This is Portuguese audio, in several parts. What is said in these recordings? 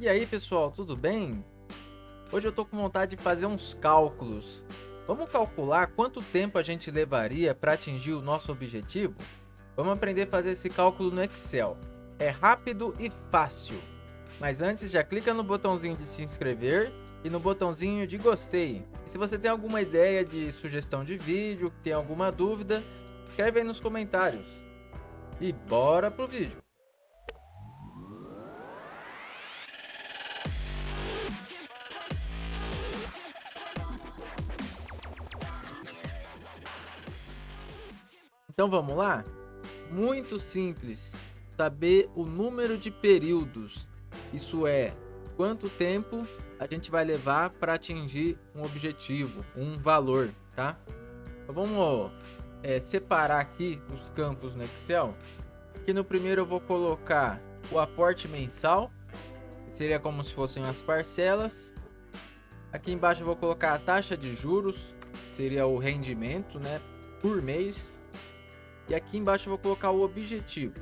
E aí pessoal, tudo bem? Hoje eu tô com vontade de fazer uns cálculos. Vamos calcular quanto tempo a gente levaria para atingir o nosso objetivo? Vamos aprender a fazer esse cálculo no Excel. É rápido e fácil. Mas antes já clica no botãozinho de se inscrever e no botãozinho de gostei. E se você tem alguma ideia de sugestão de vídeo, tem alguma dúvida, escreve aí nos comentários. E bora pro vídeo. Então vamos lá? Muito simples. Saber o número de períodos. Isso é, quanto tempo a gente vai levar para atingir um objetivo, um valor, tá? Então vamos é, separar aqui os campos no Excel. Aqui no primeiro eu vou colocar o aporte mensal, que seria como se fossem as parcelas. Aqui embaixo eu vou colocar a taxa de juros, que seria o rendimento, né, por mês. E aqui embaixo eu vou colocar o objetivo.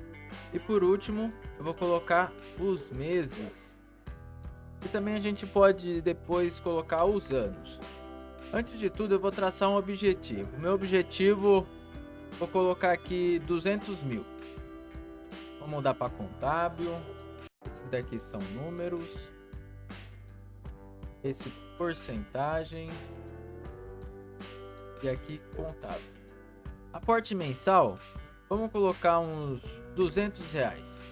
E por último, eu vou colocar os meses. E também a gente pode depois colocar os anos. Antes de tudo, eu vou traçar um objetivo. Meu objetivo, vou colocar aqui 200 mil. Vou mudar para contábil. Esse daqui são números. Esse porcentagem. E aqui contábil. Aporte mensal, vamos colocar uns 200 reais.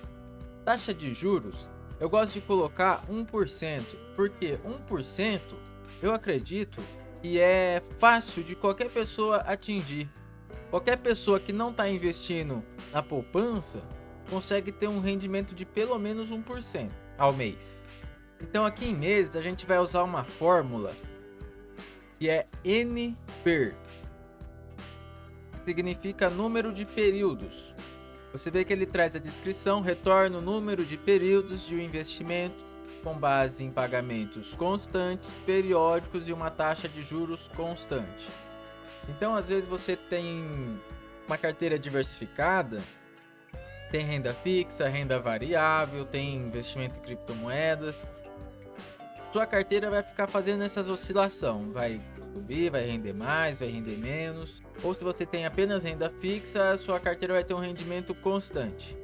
Taxa de juros, eu gosto de colocar 1%, porque 1% eu acredito que é fácil de qualquer pessoa atingir. Qualquer pessoa que não está investindo na poupança consegue ter um rendimento de pelo menos 1% ao mês. Então aqui em meses a gente vai usar uma fórmula que é N per significa número de períodos. Você vê que ele traz a descrição, retorna o número de períodos de um investimento com base em pagamentos constantes, periódicos e uma taxa de juros constante. Então, às vezes você tem uma carteira diversificada, tem renda fixa, renda variável, tem investimento em criptomoedas. Sua carteira vai ficar fazendo essas oscilações, vai subir, vai render mais, vai render menos. Ou se você tem apenas renda fixa, sua carteira vai ter um rendimento constante.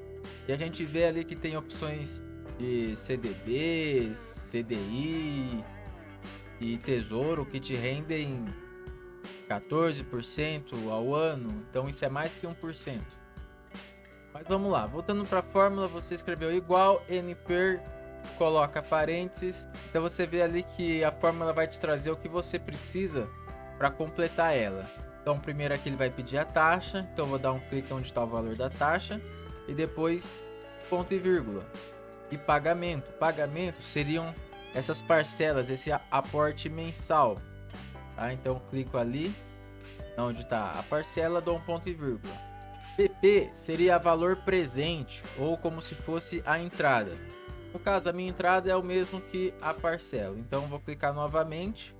E a gente vê ali que tem opções de CDB, CDI e Tesouro que te rendem 14% ao ano. Então isso é mais que 1%. Mas vamos lá, voltando para a fórmula, você escreveu igual N per coloca parênteses. Então você vê ali que a fórmula vai te trazer o que você precisa para completar ela. Então primeiro aqui ele vai pedir a taxa, então vou dar um clique onde está o valor da taxa e depois ponto e vírgula. E pagamento, pagamento seriam essas parcelas, esse aporte mensal. Tá? Então clico ali, onde está a parcela, dou um ponto e vírgula. PP seria valor presente ou como se fosse a entrada. No caso, a minha entrada é o mesmo que a parcela. Então, vou clicar novamente.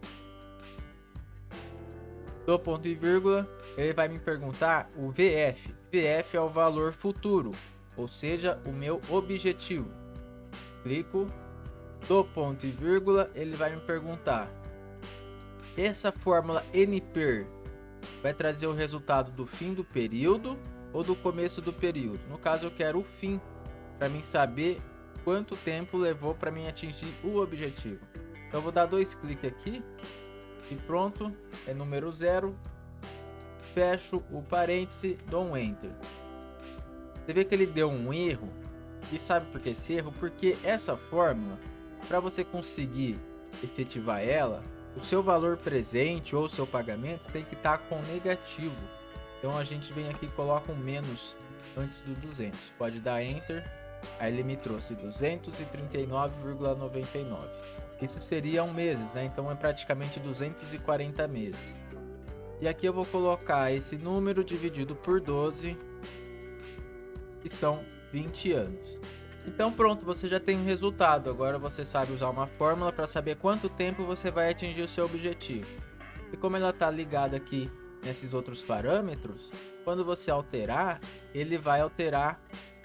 Do ponto e vírgula, ele vai me perguntar o VF. VF é o valor futuro, ou seja, o meu objetivo. Clico, do ponto e vírgula, ele vai me perguntar. Essa fórmula NPER vai trazer o resultado do fim do período ou do começo do período. No caso, eu quero o fim, para mim saber quanto tempo levou para mim atingir o objetivo. Então vou dar dois cliques aqui e pronto, é número zero. Fecho o parêntese, dou um Enter. Você vê que ele deu um erro. E sabe por que esse erro? Porque essa fórmula, para você conseguir efetivar ela, o seu valor presente ou seu pagamento tem que estar tá com negativo. Então a gente vem aqui e coloca um menos antes do 200. Pode dar Enter Aí ele me trouxe 239,99. Isso seriam meses, né? Então é praticamente 240 meses. E aqui eu vou colocar esse número dividido por 12, que são 20 anos. Então pronto, você já tem um resultado. Agora você sabe usar uma fórmula para saber quanto tempo você vai atingir o seu objetivo. E como ela está ligada aqui nesses outros parâmetros, quando você alterar, ele vai alterar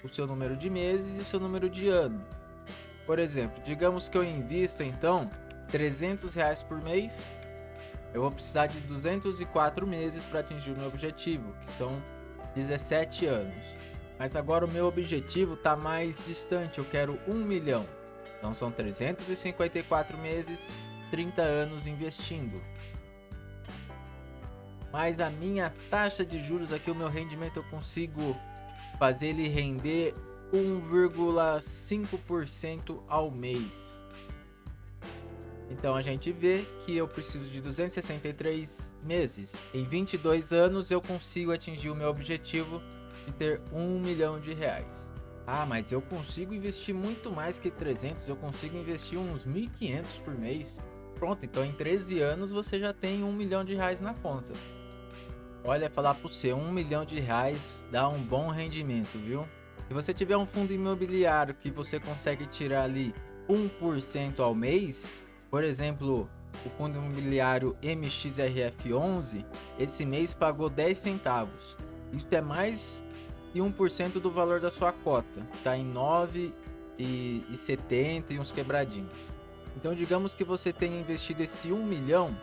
o seu número de meses e o seu número de ano. Por exemplo, digamos que eu invista então 300 reais por mês, eu vou precisar de 204 meses para atingir o meu objetivo, que são 17 anos. Mas agora o meu objetivo está mais distante, eu quero 1 milhão. Então são 354 meses, 30 anos investindo. Mas a minha taxa de juros aqui, o meu rendimento, eu consigo fazer ele render 1,5% ao mês. Então a gente vê que eu preciso de 263 meses. Em 22 anos eu consigo atingir o meu objetivo de ter 1 milhão de reais. Ah, mas eu consigo investir muito mais que 300, eu consigo investir uns 1.500 por mês. Pronto, então em 13 anos você já tem 1 milhão de reais na conta. Olha, falar para você, 1 milhão de reais dá um bom rendimento, viu? Se você tiver um fundo imobiliário que você consegue tirar ali 1% ao mês, por exemplo, o fundo imobiliário MXRF11, esse mês pagou 10 centavos. Isso é mais de 1% do valor da sua cota. Está em 9,70 e uns quebradinhos. Então digamos que você tenha investido esse 1 milhão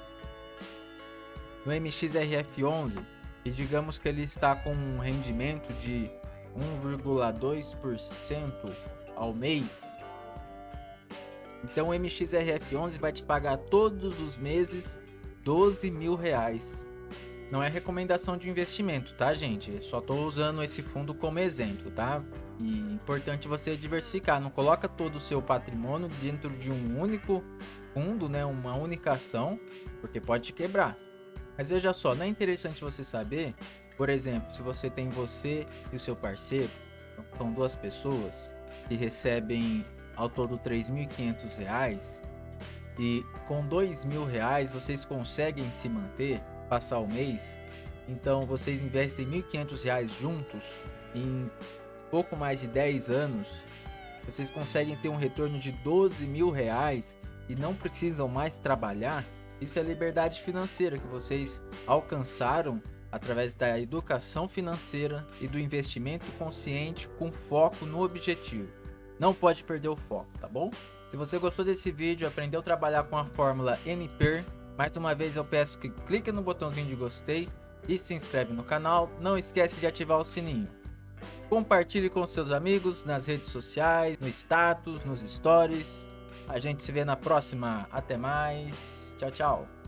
no MXRF11 e digamos que ele está com um rendimento de 1,2% ao mês. Então o MXRF11 vai te pagar todos os meses 12 mil reais. Não é recomendação de investimento, tá gente? Eu só estou usando esse fundo como exemplo, tá? E importante você diversificar, não coloca todo o seu patrimônio dentro de um único fundo, né? Uma única ação, porque pode te quebrar. Mas veja só, não é interessante você saber por exemplo, se você tem você e o seu parceiro, então são duas pessoas que recebem ao todo R$ 3.500 e com R$ 2.000 vocês conseguem se manter, passar o mês, então vocês investem R$ 1.500 juntos em pouco mais de 10 anos, vocês conseguem ter um retorno de 12 mil reais e não precisam mais trabalhar. Isso é liberdade financeira que vocês alcançaram através da educação financeira e do investimento consciente com foco no objetivo. Não pode perder o foco, tá bom? Se você gostou desse vídeo, aprendeu a trabalhar com a fórmula NPER, mais uma vez eu peço que clique no botãozinho de gostei e se inscreve no canal. Não esquece de ativar o sininho. Compartilhe com seus amigos nas redes sociais, no status, nos stories. A gente se vê na próxima. Até mais. Tchau, tchau.